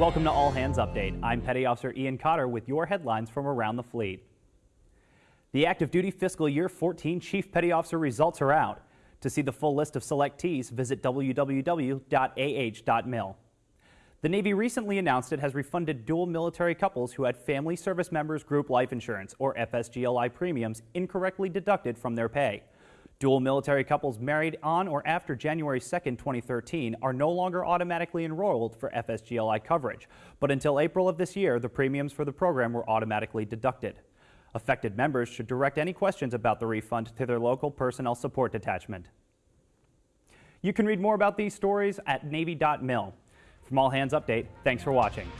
Welcome to All Hands Update. I'm Petty Officer Ian Cotter with your headlines from around the fleet. The active duty fiscal year 14 Chief Petty Officer results are out. To see the full list of selectees, visit www.ah.mil. The Navy recently announced it has refunded dual military couples who had Family Service Members Group Life Insurance, or FSGLI premiums, incorrectly deducted from their pay. Dual military couples married on or after January 2, 2013 are no longer automatically enrolled for FSGLI coverage, but until April of this year, the premiums for the program were automatically deducted. Affected members should direct any questions about the refund to their local personnel support detachment. You can read more about these stories at Navy.mil. From All Hands Update, thanks for watching.